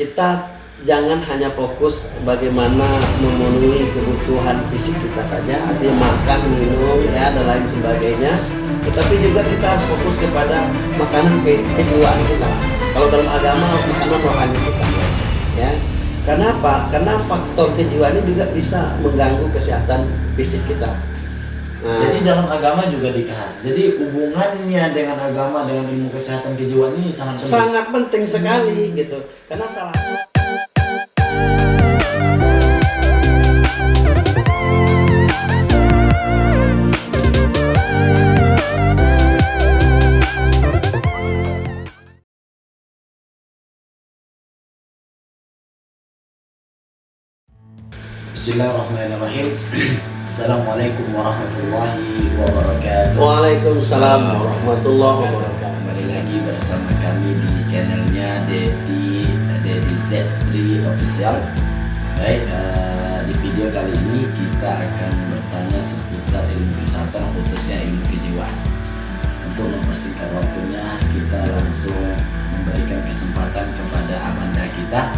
kita jangan hanya fokus bagaimana memenuhi kebutuhan fisik kita saja, artinya makan, minum, ya dan lain sebagainya. Tetapi juga kita harus fokus kepada makanan ke kejiwaan kita. Kalau dalam agama makanan rohani kita, ya. Kenapa? Karena faktor kejiwaan ini juga bisa mengganggu kesehatan fisik kita. Nah, Jadi dalam agama juga dikahas. Jadi hubungannya dengan agama dengan ilmu kesehatan kejiwaan ini sangat penting. Sangat penting sekali gitu. Karena salah Bismillahirrahmanirrahim. Assalamualaikum warahmatullahi wabarakatuh. Waalaikumsalam warahmatullahi wabarakatuh. Kembali lagi bersama kami di channelnya Dedi Dedi Z3 Official. Baik, uh, di video kali ini kita akan bertanya seputar ilmu kesehatan khususnya ilmu kejiwaan. Untuk mempersingkat waktunya, kita langsung memberikan kesempatan kepada abanda kita,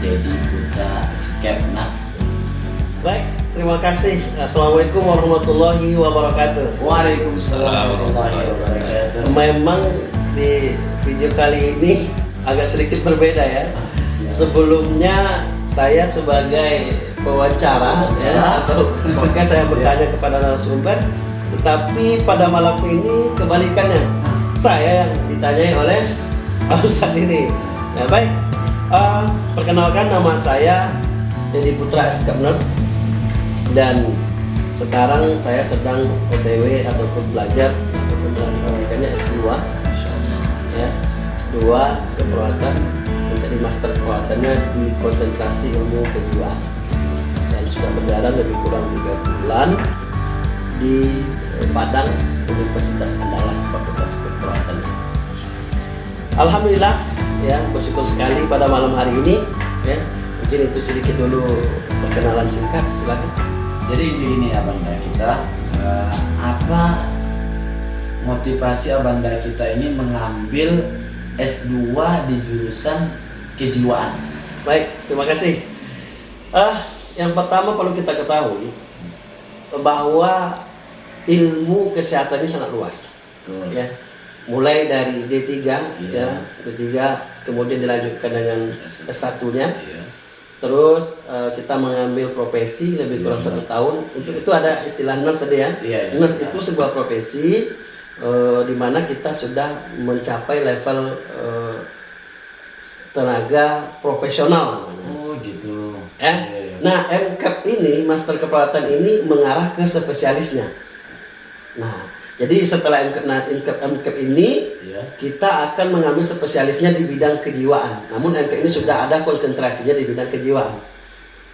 Dedi Putra Skepnas Baik, terima kasih. Assalamualaikum warahmatullahi wabarakatuh. Waalaikumsalam warahmatullahi wabarakatuh. Memang di video kali ini agak sedikit berbeda ya. Sebelumnya saya sebagai pewawancara ya atau maka saya bertanya kepada narasumber, tetapi pada malam ini kebalikannya. Saya yang ditanyai oleh Ustaz ini. Nah, baik. Uh, perkenalkan nama saya Dedi Putra Eskapnas dan sekarang saya sedang OTW ataupun belajar menjalankannya S2 ya S2 keperawatan menjadi master keperawatannya di konsentrasi ilmu kejiwaan dan sudah berjalan lebih kurang tiga bulan di Padang Universitas Andalas Fakultas Keperawatan Alhamdulillah ya bersyukur sekali pada malam hari ini. Ya mungkin itu sedikit dulu perkenalan singkat silakan jadi begini abanda kita. Uh, apa motivasi abanda kita ini mengambil S2 di jurusan kejiwaan? Baik terima kasih. Uh, yang pertama perlu kita ketahui bahwa ilmu kesehatan ini sangat luas. Betul. ya. Mulai dari D3 iya. ya D3 kemudian dilanjutkan dengan S1 nya iya terus uh, kita mengambil profesi lebih kurang yeah. satu tahun untuk itu ada istilah nurse tadi ya yeah, yeah, nurse yeah. itu sebuah profesi uh, di mana kita sudah mencapai level uh, tenaga profesional oh gitu eh yeah, yeah. nah MCAP ini master keperawatan ini mengarah ke spesialisnya nah jadi setelah MCAP, MCAP ini yeah. kita akan mengambil spesialisnya di bidang kejiwaan. Namun MCAP ini sudah ada konsentrasinya di bidang kejiwaan.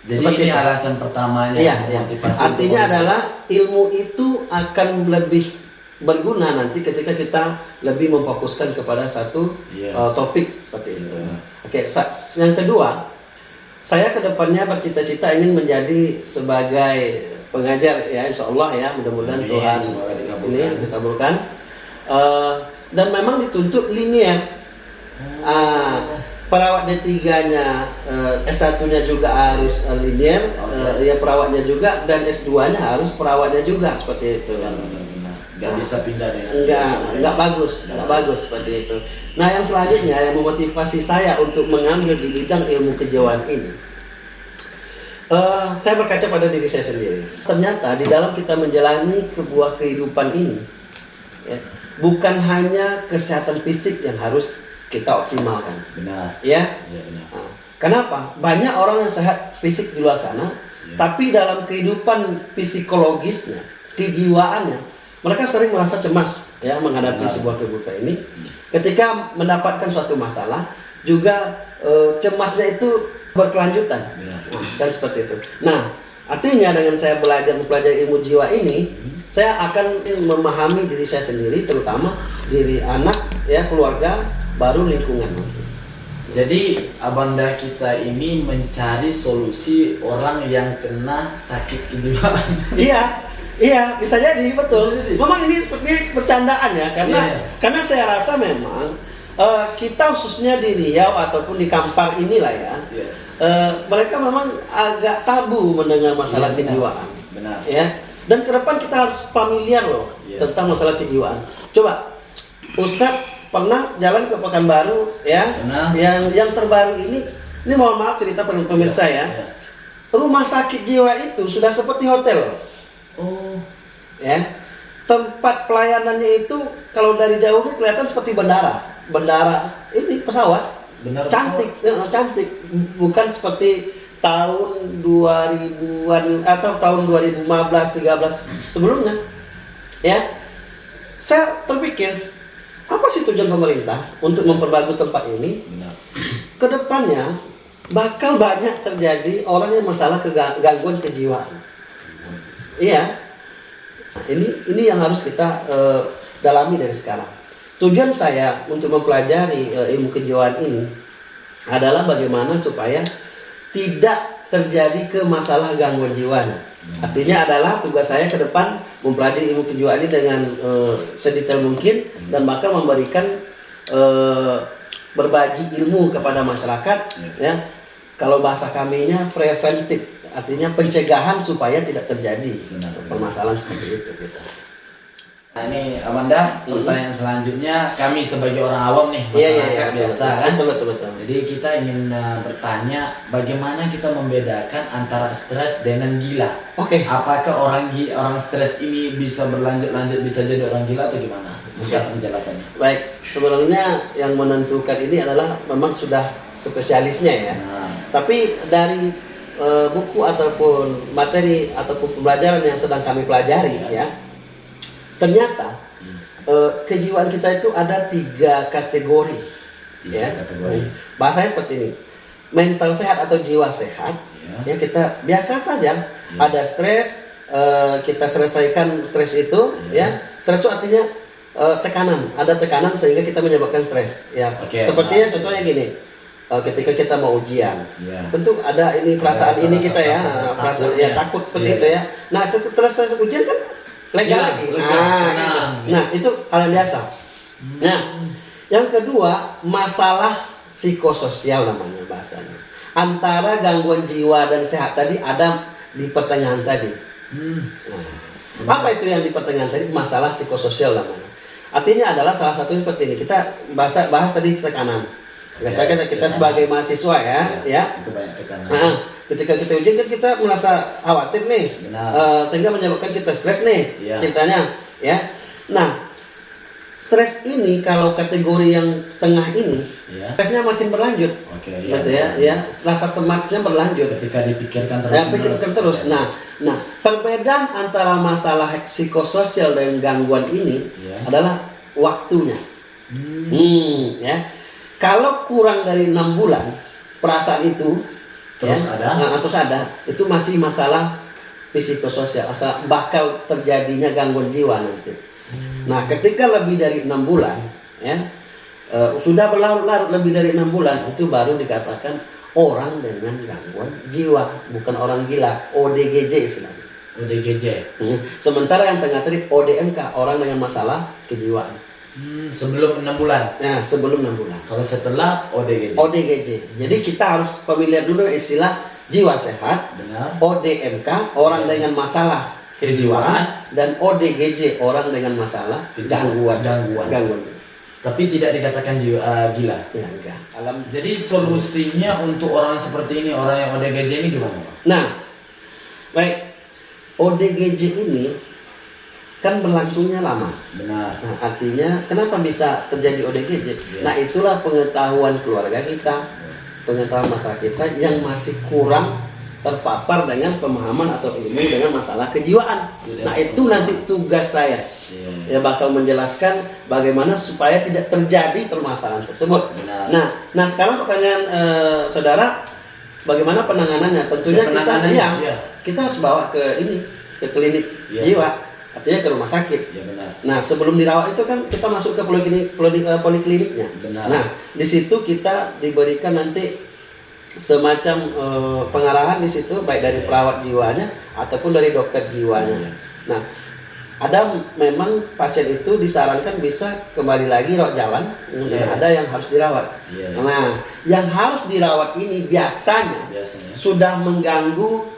Jadi Seperti ini alasan pertamanya. Iya, iya. Artinya adalah ilmu itu akan lebih berguna nanti ketika kita lebih memfokuskan kepada satu yeah. uh, topik seperti itu. Yeah. Oke, okay, yang kedua, saya ke depannya bercita-cita ingin menjadi sebagai pengajar ya insya Allah ya mudah-mudahan Tuhan ini dikabulkan. Uh, dan memang dituntut linear. Uh, perawat D3-nya uh, eh, S1-nya juga harus uh, linear uh, ya perawatnya juga dan S2-nya harus perawatnya juga seperti itu. Nggak bisa pindah ya nggak nggak bagus nggak bagus. seperti itu. Nah yang selanjutnya yang memotivasi saya untuk mengambil di bidang ilmu kejiwaan ini Uh, saya berkaca pada diri saya sendiri. Ternyata di dalam kita menjalani sebuah kehidupan ini, ya, bukan hanya kesehatan fisik yang harus kita optimalkan. Benar. Ya. ya benar. Nah, kenapa? Banyak orang yang sehat fisik di luar sana, ya. tapi dalam kehidupan psikologisnya, kejiwaannya, mereka sering merasa cemas ya menghadapi benar. sebuah kehidupan ini. Ya. Ketika mendapatkan suatu masalah, juga uh, cemasnya itu berkelanjutan. Ya. Nah, kan seperti itu. Nah, artinya dengan saya belajar mempelajari ilmu jiwa ini, hmm. saya akan memahami diri saya sendiri, terutama diri anak, ya keluarga, baru lingkungan. Jadi abanda kita ini mencari solusi orang yang kena sakit kejiwaan. iya, iya bisa jadi betul. Bisa jadi. Memang ini seperti bercandaan ya, karena yeah. karena saya rasa memang eh, kita khususnya di Riau ataupun di Kampar inilah ya, Iya. eh, mereka memang agak tabu mendengar masalah Iya, benar. kejiwaan. Benar. ya dan ke depan kita harus familiar loh Iya. tentang masalah kejiwaan coba Ustadz pernah jalan ke Pekanbaru ya Pernah. yang yang terbaru ini ini mohon maaf cerita pemirsa ya Iya. rumah sakit jiwa itu sudah seperti hotel Oh. ya tempat pelayanannya itu kalau dari jauh ini kelihatan seperti bandara bandara ini pesawat. Benar. cantik. Ya, cantik. Bukan seperti tahun 2000-an atau tahun 2015 13 sebelumnya. Ya. Saya terpikir apa sih tujuan pemerintah untuk memperbagus tempat ini? Benar. ke depannya bakal banyak terjadi orang yang masalah kega- gangguan kejiwaan. Iya. Nah, ini ini yang harus kita eh, dalami dari sekarang tujuan saya untuk mempelajari eh, ilmu kejiwaan ini adalah bagaimana supaya tidak terjadi ke masalah gangguan jiwa. Artinya adalah tugas saya ke depan mempelajari ilmu kejiwaan ini dengan eh, sedetail mungkin dan bakal memberikan eh, berbagi ilmu kepada masyarakat ya. Kalau bahasa kaminya preventif, artinya pencegahan supaya tidak terjadi Benar. permasalahan seperti itu gitu. Nah ini Amanda, Hmm. pertanyaan selanjutnya kami sebagai orang awam nih, Iya iya iya masyarakat biasa betul, kan. betul betul betul. Jadi kita ingin uh, bertanya bagaimana kita membedakan antara stres dengan gila. Oke. Apakah orang orang stres ini bisa berlanjut-lanjut bisa jadi orang gila atau gimana? Mungkin Oke. penjelasannya. Baik, sebenarnya yang menentukan ini adalah memang sudah spesialisnya ya. Nah, Tapi dari eh, buku ataupun materi ataupun pembelajaran yang sedang kami pelajari ya, ternyata eh, kejiwaan kita itu ada tiga kategori. tiga ya. kategori. Bahasanya seperti ini, mental sehat atau jiwa sehat. Ya. Ya kita biasa saja ada stres, eh, kita selesaikan stres itu, Ya. ya. Stres itu artinya eh, tekanan, ada tekanan sehingga kita menyebabkan stres. Ya. Oke, Sepertinya nah. contohnya gini, ketika kita mau ujian, Ya. tentu ada ini perasaan Ada ini rasa- kita ya rasa perasaan takut ya ya. takut seperti Iya, itu ya nah set- selesai ujian kan lega Hilang, lagi lega, nah, tenang. gitu. nah itu hal yang biasa nah yang kedua masalah psikososial namanya bahasanya antara gangguan jiwa dan sehat tadi ada di pertengahan tadi Hmm. Nah, apa itu yang di pertengahan tadi masalah psikososial namanya artinya adalah salah satunya seperti ini kita bahasa bahas tadi tekanan kita Ya, kita, kita tekanan. sebagai mahasiswa ya ya Itu banyak tekanan. Nah, ketika kita ujian kan kita merasa khawatir nih, Benar. Eh, sehingga menyebabkan kita stres nih, Iya. ceritanya, ya. Nah, stres ini kalau kategori yang tengah ini, Ya. stresnya makin berlanjut, Oke, ya. gitu ya, ya. Rasa semangatnya berlanjut. Ketika dipikirkan terus. Ya, pikirkan terus. Nah, nah, perbedaan antara masalah psikososial dan gangguan ini Ya. adalah waktunya. Hmm. Hmm, ya. Kalau kurang dari enam bulan perasaan itu Terus ya, ada? nah, terus ada, itu masih masalah psikososial, asal bakal terjadinya gangguan jiwa nanti. Hmm. Nah, ketika lebih dari enam bulan, ya eh, sudah berlarut-larut lebih dari enam bulan, itu baru dikatakan orang dengan gangguan jiwa, bukan orang gila, ODGJ istilahnya. ODGJ. Hmm, Sementara yang tengah tadi ODMK, orang dengan masalah kejiwaan. Hmm, sebelum enam bulan. Nah, sebelum enam bulan. Kalau setelah ODGJ. ODGJ. Jadi kita harus familiar dulu istilah jiwa sehat, Benar. ODMK orang dengan masalah kejiwaan dan ODGJ orang dengan masalah gangguan Gangguan. gangguan. Tapi tidak dikatakan jiwa eh, gila. Ya enggak. Alam. Jadi solusinya untuk orang seperti ini, orang yang ODGJ ini gimana? Nah, baik ODGJ ini kan berlangsungnya lama. Benar. Nah, artinya kenapa bisa terjadi ODGJ? Iya. Nah, itulah pengetahuan keluarga kita, pengetahuan masyarakat kita yang masih kurang terpapar dengan pemahaman atau ilmu dengan masalah kejiwaan. Tidak. Nah, itu nanti tugas saya. Iya. Ya bakal menjelaskan bagaimana supaya tidak terjadi permasalahan tersebut. Benar. Nah, nah sekarang pertanyaan eh, saudara, bagaimana penanganannya? Tentunya Ya, kita penanganannya, iya, kita harus bawa ke ini ke klinik Iya. jiwa, artinya ke rumah sakit. Ya benar. Nah, sebelum dirawat itu kan kita masuk ke poliklinik, poli- eh, polikliniknya. Benar. Nah, di situ kita diberikan nanti semacam eh, pengarahan di situ baik dari Iya. perawat jiwanya ataupun dari dokter jiwanya. Iya. Nah, ada memang pasien itu disarankan bisa kembali lagi rawat jalan, kemudian Iya. ada yang harus dirawat. Iya, iya. Nah, yang harus dirawat ini biasanya biasanya sudah mengganggu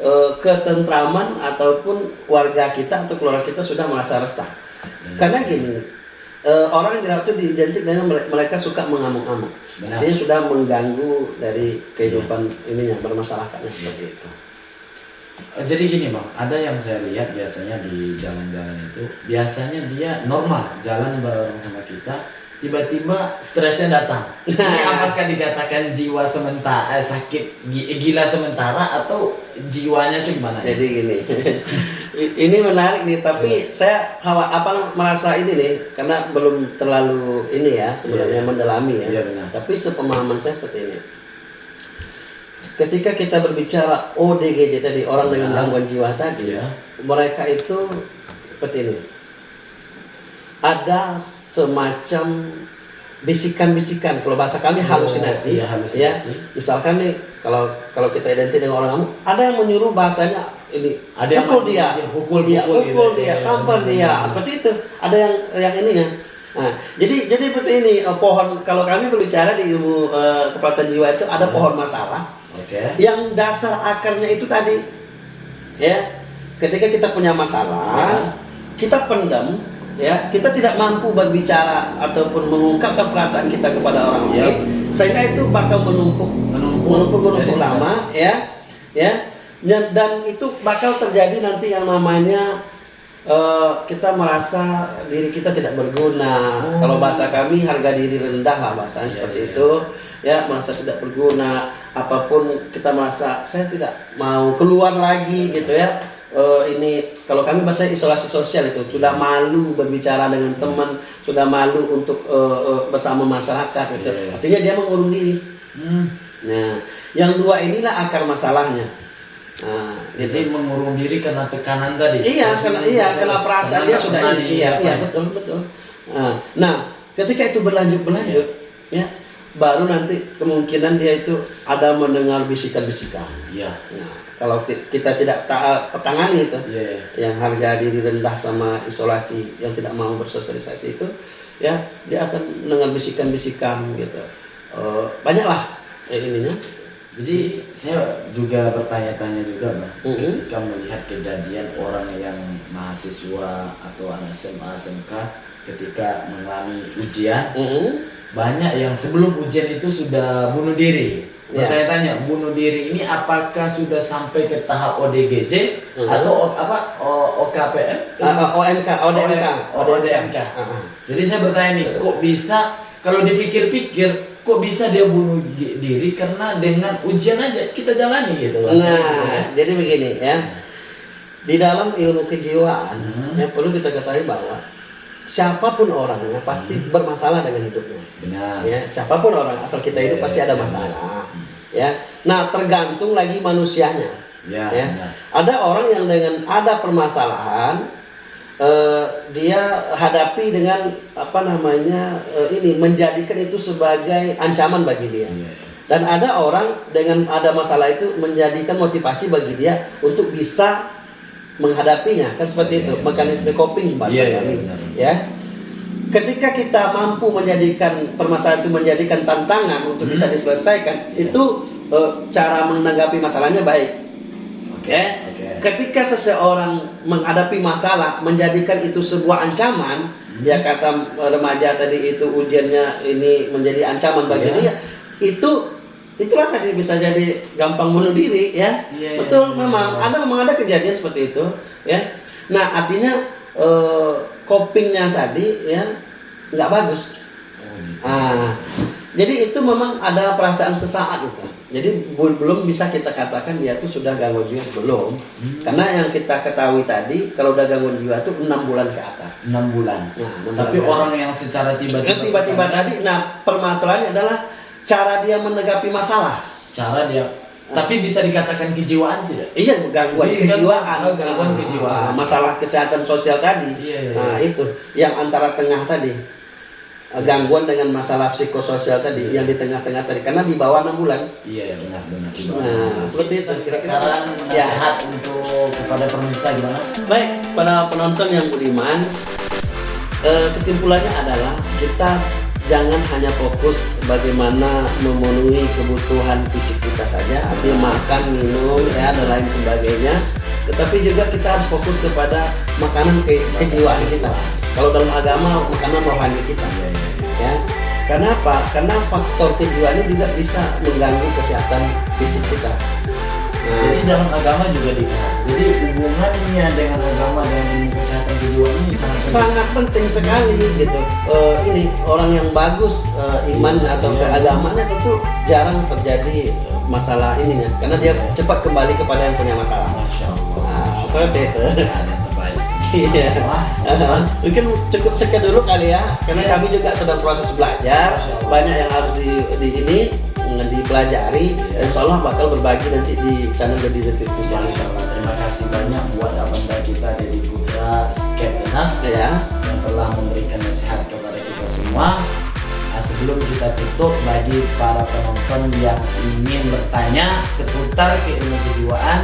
eh, ketentraman ataupun warga kita atau keluarga kita sudah merasa resah. Benar. Karena gini, eh, orang yang itu diidentik dengan mere- mereka suka mengamuk-amuk. Artinya sudah mengganggu dari kehidupan ininya bermasalahnya seperti itu. Eh, Jadi gini bang, ada yang saya lihat biasanya di jalan-jalan itu, biasanya dia normal jalan bareng sama kita, tiba-tiba stresnya datang. Ini apakah dikatakan jiwa sementara, eh, sakit gi- gila sementara atau jiwanya gimana? ya? Jadi gini, ini menarik nih. Tapi saya hawa apa merasa ini nih, karena belum terlalu ini ya sebenarnya Iya. mendalami ya. Iya, benar. Tapi sepemahaman saya seperti ini. Ketika kita berbicara ODGJ tadi orang dengan Benar. gangguan jiwa tadi, Iya. mereka itu seperti ini. Ada semacam bisikan-bisikan kalau bahasa kami Oh, halusinasi iya, halusinasi. ya misalkan nih kalau kalau kita identik dengan orang kamu ada yang menyuruh bahasanya ini Ada yang pukul mati, dia iya, pukul, dia pukul pukul gitu. dia Iya, tampar iya, dia iya. seperti itu ada yang yang ininya nah jadi jadi seperti ini eh, pohon kalau kami berbicara di ilmu kepelatihan jiwa itu ada Hmm. pohon masalah Oke. yang dasar akarnya itu tadi ya ketika kita punya masalah kita pendam ya kita tidak mampu berbicara ataupun mengungkapkan perasaan kita kepada orang lain. Sehingga itu bakal menumpuk. Menumpuk. menumpuk menumpuk Jadi lama ya. Ya. Dan, itu bakal terjadi nanti yang namanya eh, kita merasa diri kita tidak berguna. Oh. kalau bahasa kami harga diri rendah lah bahasanya Iya, seperti iya. itu. ya merasa tidak berguna. Apa pun kita merasa saya tidak mau keluar lagi gitu ya Eh, ini kalau kami bahasa isolasi sosial itu sudah malu berbicara dengan teman sudah malu untuk eh, eh, bersama masyarakat gitu Iya, iya. artinya dia mengurung diri Hmm. nah yang dua inilah akar masalahnya nah Jadi gitu mengurung diri karena tekanan tadi. iya karena iya karena perasaan dia sudah ini iya iya ya? betul betul nah, nah ketika itu berlanjut berlanjut ya baru nanti kemungkinan dia itu ada mendengar bisikan-bisikan Iya. nah kalau ki- kita tidak ta- petangani itu Iya. iya. yang harga diri rendah sama isolasi yang tidak mau bersosialisasi itu ya dia akan mendengar bisikan-bisikan gitu Eh, banyaklah kayak ininya Jadi saya juga bertanya-tanya juga bang, Mhm. ketika melihat kejadian orang yang mahasiswa atau anak SMA SMK ketika mengalami ujian, Mhm. banyak yang sebelum ujian itu sudah bunuh diri. Ya. Bertanya-tanya, bunuh diri ini apakah sudah sampai ke tahap ODGJ Mhm. atau O- apa O- OKPM? Ah, ah, OMK, ODMK, ODMK. Ah, ah. Jadi saya bertanya nih, kok bisa kalau dipikir-pikir kok bisa dia bunuh diri karena dengan ujian aja kita jalani gitu Nah, ya. jadi begini ya. Di dalam ilmu kejiwaan Hmm. yang perlu kita ketahui bahwa siapa pun orangnya pasti Hmm. bermasalah dengan hidupnya. Benar. Ya, siapa pun orang asal kita hidup Ya, pasti ada ya, masalah. Hmm. Ya. Nah, tergantung lagi manusianya. Ya, Ya. Ada orang yang dengan ada permasalahan eh, dia hadapi dengan apa namanya eh, ini menjadikan itu sebagai ancaman bagi dia. Iya. Dan ada orang dengan ada masalah itu menjadikan motivasi bagi dia untuk bisa menghadapinya kan seperti Iya, itu iya, mekanisme coping bahasa Iya, iya, kami benar. ya ketika kita mampu menjadikan permasalahan itu menjadikan tantangan untuk Hmm. bisa diselesaikan Iya. itu eh, cara menanggapi masalahnya baik Oke. Oke. ketika seseorang menghadapi masalah menjadikan itu sebuah ancaman Hmm. ya kata remaja tadi itu ujiannya ini menjadi ancaman bagi Iya. dia itu itulah tadi bisa jadi gampang bunuh diri ya Iya, betul iya, memang iya. ada memang ada kejadian seperti itu ya nah artinya eh, copingnya tadi ya nggak bagus Oh, gitu. ah jadi itu memang ada perasaan sesaat itu jadi belum bisa kita katakan dia tuh sudah gangguan jiwa belum Hmm. karena yang kita ketahui tadi kalau udah gangguan jiwa itu enam bulan ke atas enam bulan. nah Tapi bulan orang yang secara tiba-tiba tiba-tiba tadi nah permasalahannya adalah cara dia menanggapi masalah cara dia tapi bisa dikatakan kejiwaan tidak? Iya gangguan Iya, kejiwaan, gangguan- gangguan Ah, kejiwaan. masalah kesehatan sosial tadi. Iya, iya, Nah iya. itu yang antara tengah tadi. eh, gangguan dengan masalah psikososial tadi yang di tengah-tengah tadi karena di bawah enam bulan. Iya benar benar. Nah, seperti itu kira-kira. Saran Ya. nasihat untuk kepada pemirsa gimana? Baik, para penonton yang budiman, eh, kesimpulannya adalah kita jangan hanya fokus bagaimana memenuhi kebutuhan fisik kita saja, artinya makan, minum, ya dan lain sebagainya. Tetapi juga kita harus fokus kepada makanan ke kejiwaan kita. Kalau dalam agama, makanan rohani kita. Iya iya. iya. Ya, karena apa? Karena faktor kejiwaan ini juga bisa mengganggu kesehatan fisik kita. Nah, Jadi dalam agama juga dibahas. Jadi hubungannya dengan agama dan kesehatan kejiwaan ini sangat penting. sangat penting sekali gitu Eh, ini orang yang bagus eh, iman atau iya. keagamaannya tentu jarang terjadi eh, masalah ininya karena dia Iya. cepat kembali kepada yang punya masalah Masya Allah. Nah, seperti itu. Iya Eh, mungkin cukup sekian dulu kali ya karena Iya. kami juga sedang proses belajar banyak yang harus di, di ini dipelajari Iya. Insya Allah bakal berbagi nanti di channel Dedi Zetif Masya Allah. Terima kasih banyak buat abanda kita Deddy Putra Skeptenas ya yang telah memberikan nasihat kepada kita semua. Kita tutup bagi para penonton yang ingin bertanya seputar keilmu kejiwaan,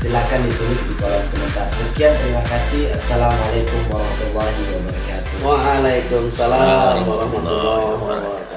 silakan ditulis di kolom komentar. Sekian, terima kasih. Assalamualaikum warahmatullahi wabarakatuh. Waalaikumsalam warahmatullahi wabarakatuh